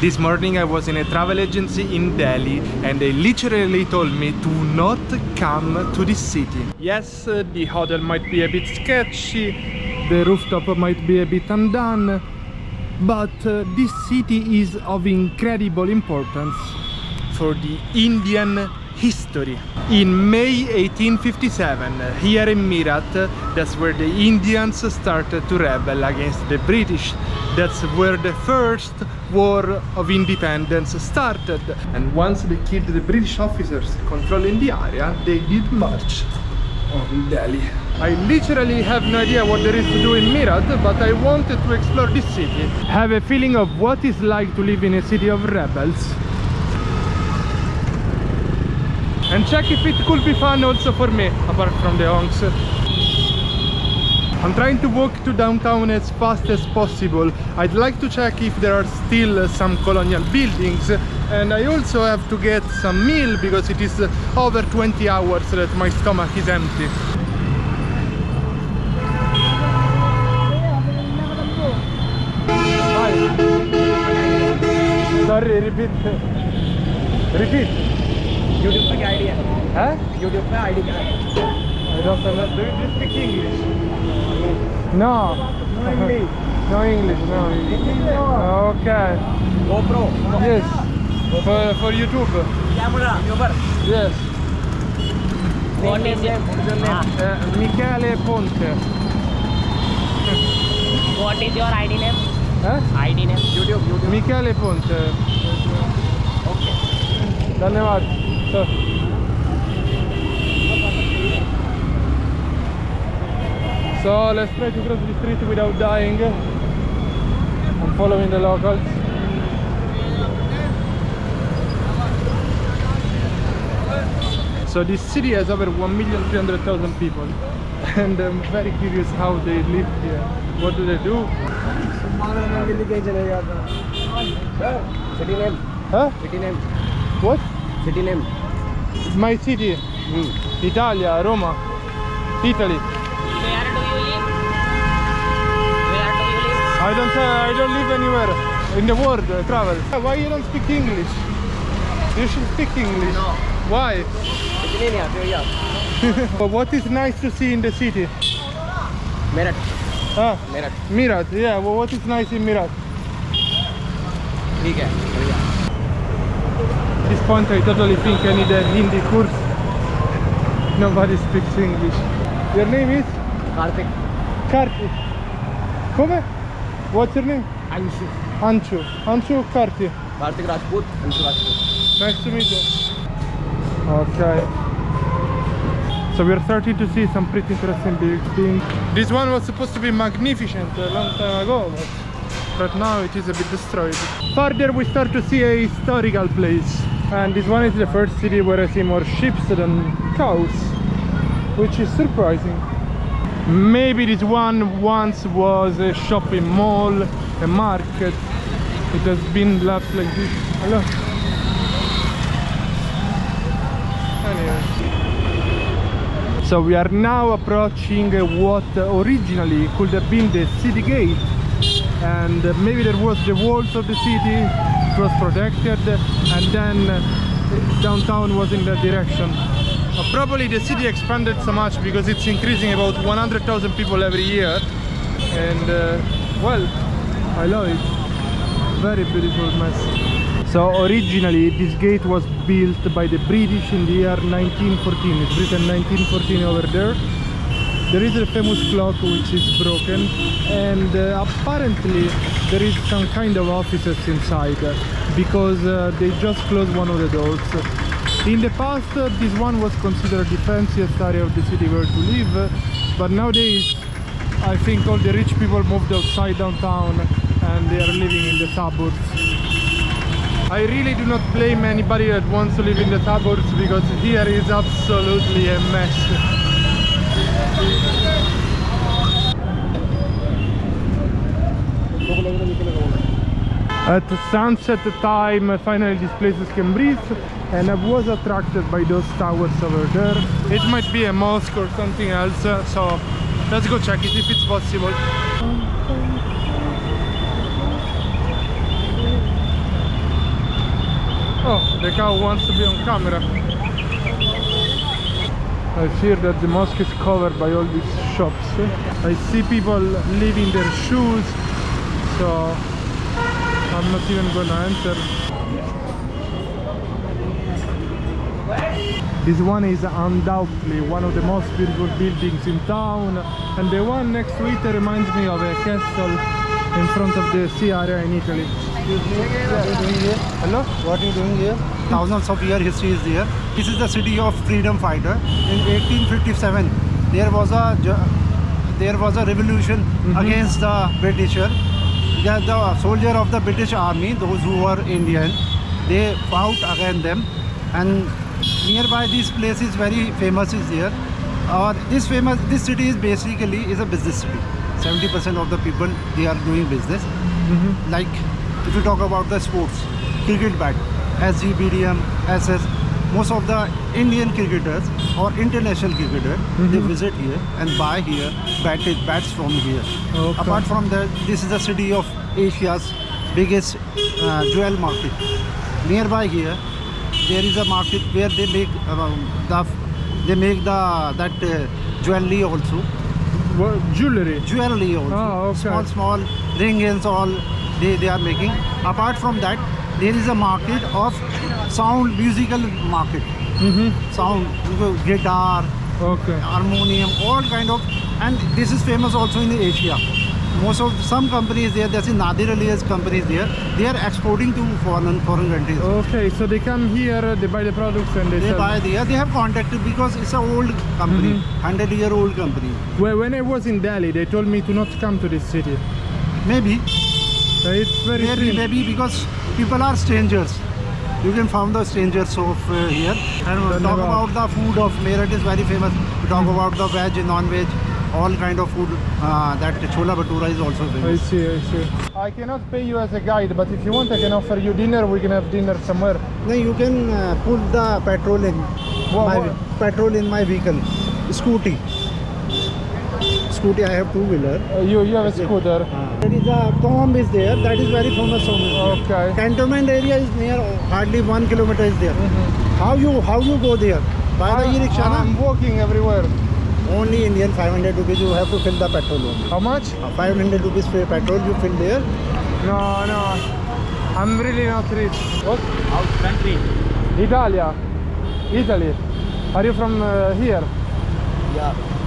This morning I was in a travel agency in Delhi and they literally told me to not come to this city. Yes, uh, the hotel might be a bit sketchy, the rooftop might be a bit undone, but uh, this city is of incredible importance for the Indian history. In May 1857, here in Meerut, that's where the Indians started to rebel against the British. That's where the first war of independence started. And once they killed the British officers controlling the area, they did march on Delhi. I literally have no idea what there is to do in Meerut, but I wanted to explore this city. Have a feeling of what it's like to live in a city of rebels. And check if it could be fun also for me, apart from the honks. I'm trying to walk to downtown as fast as possible. I'd like to check if there are still some colonial buildings and I also have to get some meal because it is over 20 hours that my stomach is empty. Hi. Sorry, repeat. Repeat. YouTube पे क्या idea है Huh? YouTube पे ID क्या है I don't know. Do you speak English? No. No English. no English, no. Okay. GoPro Yes. For, for YouTube. Camera Uber Yes. What is your What is your name? Uh, Michele Ponte. What is your ID name? Huh? ID name? YouTube, YouTube. Michele Ponte. Okay. धन्यवाद so- So let's try to cross the street without dying. I'm following the locals. So this city has over 1,300,000 people and I'm very curious how they live here. What do they do? City name? Huh? City name? What? City name? My city, mm. Italia, Roma, Italy. Where do you live? Where do you live? I don't, uh, I don't live anywhere in the world, uh, travel. Why you don't speak English? You should speak English. No. Why? But what is nice to see in the city? Meerut. Ah, Meerut. Meerut, yeah. Well, what is nice in Meerut? Okay this point I totally think I need a Hindi course. Nobody speaks English. Your name is? Kartik. Kartik. Come? What's your name? Anshu. Anshu. Anshu Kartik. Kartik Rajput. Anshu Rajput. Nice to meet you. Okay. So we're starting to see some pretty interesting buildings. This one was supposed to be magnificent a long time ago, but now it is a bit destroyed. Further we start to see a historical place. And this one is the first city where I see more sheep than cows, which is surprising. Maybe this one once was a shopping mall, a market. It has been left like this. Hello. Anyway. So we are now approaching what originally could have been the city gate and maybe there was the walls of the city it was protected and then uh, downtown was in that direction. Uh, probably the city expanded so much because it's increasing about 100,000 people every year. And uh, well I love it. Very beautiful mess. So originally this gate was built by the British in the year 1914 it's written 1914 over there there is a famous clock which is broken and uh, apparently there is some kind of offices inside because uh, they just closed one of the doors in the past uh, this one was considered the fanciest area of the city where to live but nowadays I think all the rich people moved outside downtown and they are living in the suburbs I really do not blame anybody that wants to live in the suburbs because here is absolutely a mess. At sunset time, finally this place can breathe and I was attracted by those towers over there. It might be a mosque or something else, uh, so let's go check it if it's possible. Oh, the cow wants to be on camera. I fear that the mosque is covered by all these shops. Eh? I see people leaving their shoes, so I'm not even gonna enter. This one is undoubtedly one of the most beautiful buildings in town and the one next to it reminds me of a castle in front of the sea area in Italy. Hello? What are you doing here? Thousands of year history is there. This is the city of freedom fighter. In 1857, there was a there was a revolution against the Britisher. The, the soldier of the British army, those who were Indian, they fought against them. And nearby this place is very famous is there. Uh, this famous this city is basically is a business city. 70% of the people they are doing business. Like if you talk about the sports, cricket bat, SG, BDM, SS, most of the Indian cricketers or international cricketer, they visit here and buy here bat, bats from here. Okay. Apart from that, this is the city of Asia's biggest uh, jewel market. Nearby here, there is a market where they make um, the they make the that uh, jewelry also What, jewelry? jewelry also Ah, okay. small small ring and all they, they are making apart from that there is a market of sound musical market Mm-hmm. sound guitar Okay. harmonium all kind of and this is famous also in asia most of some companies there there's a nadir ali's companies there they are exporting to foreign foreign countries Okay, so they come here, they buy the products and they, they buy there they have contact because it's a old company Mm-hmm. 100 year old company Well, when I was in Delhi, they told me to not come to this city. maybe Uh, It's very Maybe, strange. maybe because people are strangers. You can find the strangers of uh, here. And talk about the food of Meerut is very famous. We talk about the veg, non-veg, all kind of food. Uh, that chola bhatura is also famous. I see, I see. I cannot pay you as a guide, but if you want, I can offer you dinner. We can have dinner somewhere. No, you can uh, put the petrol in Wha- my wha- petrol in my vehicle. Scooty. Scooty, I have two wheeler. Uh, you, you have a scooter. There is a tomb is there. That is very famous tomb. is. Okay. Cantonment area is near hardly one kilometer is there. How you how you go there? By the e-rickshaw. I'm walking everywhere. Only Indian 500 rupees. You have to fill the petrol only. How much? Uh, 500 rupees for petrol you fill there. No, no. I'm really not rich. What? Out country. Italia. Italy. Are you from uh, here? Yeah.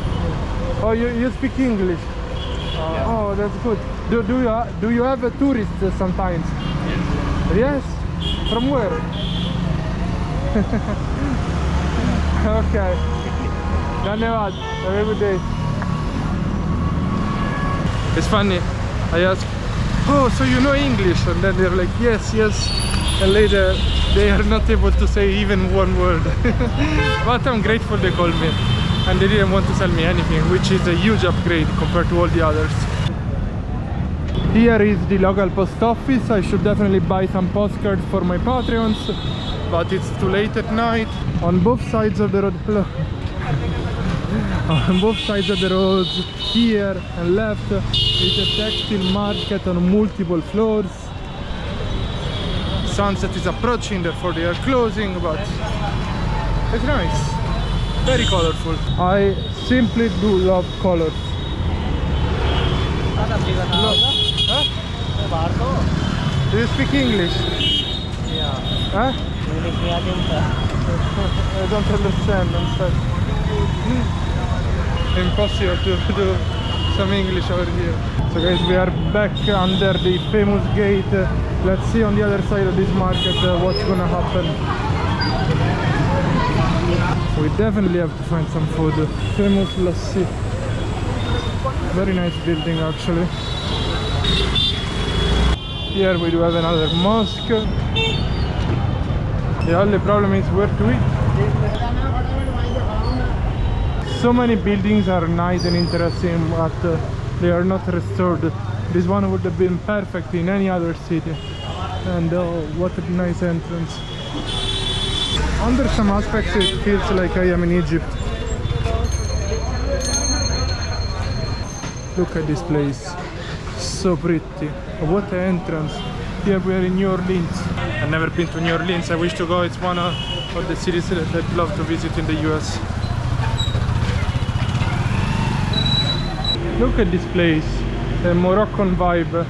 Oh, you, you speak English. Uh, Oh, that's good. Do, do you do you have a tourist uh, sometimes? Yes. From where? okay. Dhanyavad. Have a good day. It's funny. I ask, oh, so you know English? And then they're like, yes, yes. And later, they are not able to say even one word. but I'm grateful they called me. And they didn't want to sell me anything, which is a huge upgrade compared to all the others. Here is the local post office. I should definitely buy some postcards for my Patreons, but it's too late at night. On both sides of the road, on both sides of the road, here and left, is a textile market on multiple floors. Sunset is approaching, therefore they are closing, but it's nice very colorful. I simply do love colors. Huh? do you speak english? Yeah. Huh? i don't understand i'm sorry. Impossible to do some english over here. So guys we are back under the famous gate. Let's see on the other side of this market uh, what's gonna happen. We definitely have to find some food. Famous lassi. Very nice building actually. Here we do have another mosque. The only problem is where to eat. So many buildings are nice and interesting, but uh, they are not restored. This one would have been perfect in any other city. And oh, what a nice entrance. Under some aspects it feels like I am in Egypt. Look at this place. So pretty. What an entrance. Here we are in New Orleans. I've never been to New Orleans. I wish to go. It's one of the cities that I'd love to visit in the US. Look at this place, a Moroccan vibe.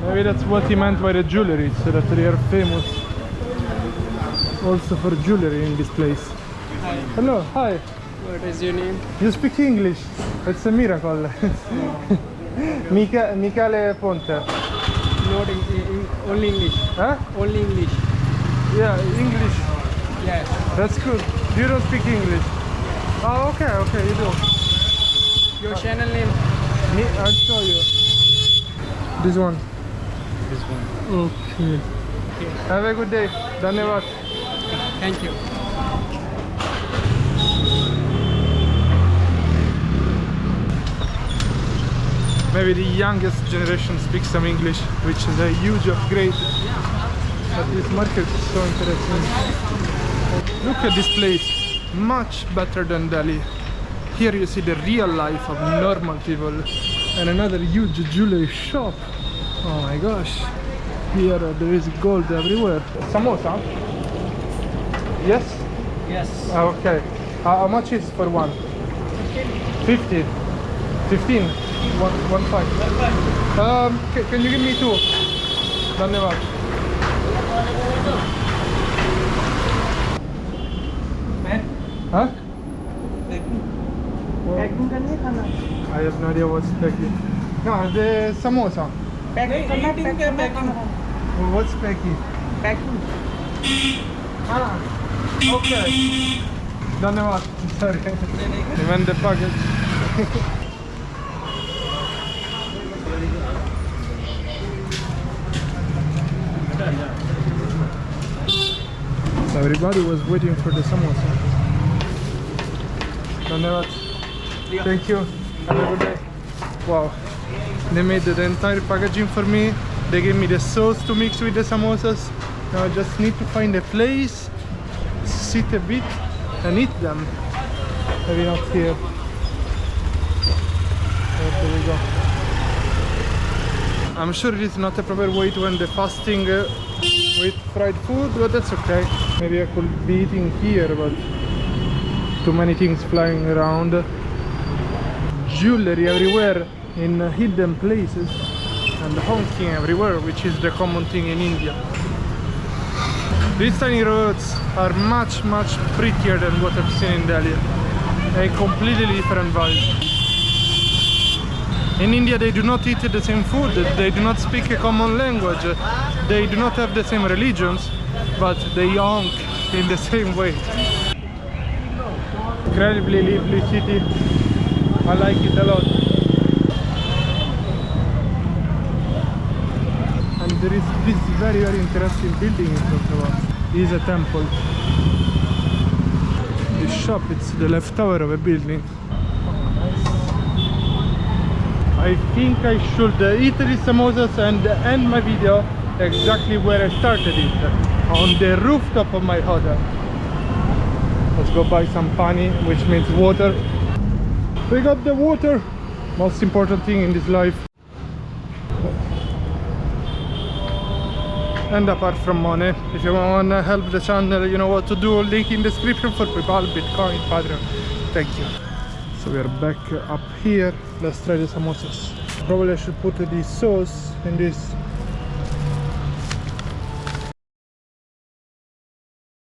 Maybe that's what he meant by the jewelry, so that they are famous also for jewelry in this place. Hello, hi. What is your name? You speak English. It's a miracle. Mica- Michele Ponte. Not in, in, only English. Huh? Only English. Yeah, English. Yes. That's good. You don't speak English. Oh, okay, okay, you do. Your channel name? Me, I'll show you. This one. This one. Okay. Have a good day. Dhanyavad. Thank you. Maybe the youngest generation speaks some English, which is a huge upgrade. But this market is so interesting. Look at this place. Much better than Delhi. Here you see the real life of normal people. And another huge jewelry shop. Oh my gosh. Here there is gold everywhere. Samosa? Yes? Yes. Ah, okay. Uh, how much is for one? 50. 15. One, one five. Um, ca- can you give me two? Dhanyavad. Huh? Well, I have no idea what's peki. No, the samosa. Well, what's peki? Ah, okay. Dhanyavad. Sorry. Even the package. So everybody was waiting for the samosa. Dhanyavad. Thank you. Have a good day. Wow. They made the entire packaging for me. They gave me the sauce to mix with the samosas. Now I just need to find a place, sit a bit and eat them. Maybe not here. There we go. I'm sure it is not a proper way to end the fasting uh, with fried food, but that's okay. Maybe I could be eating here, but too many things flying around. Jewelry everywhere in hidden places and honking everywhere, which is the common thing in India. These tiny roads are much much prettier than what I've seen in Delhi. A completely different vibe. In India they do not eat the same food, they do not speak a common language, they do not have the same religions, but they honk in the same way. Incredibly lively city, I like it a lot. There is this very very interesting building in us. It is a temple. This shop, it's the left tower of a building. I think I should uh, eat these samosas and end my video exactly where I started it, on the rooftop of my hotel. Let's go buy some pani, which means water. We got the water, most important thing in this life. And apart from money, if you want to help the channel, you know what to do. Link in description for PayPal, Bitcoin, Patreon. Thank you. So we are back up here. Let's try the samosas. Probably I should put the sauce in this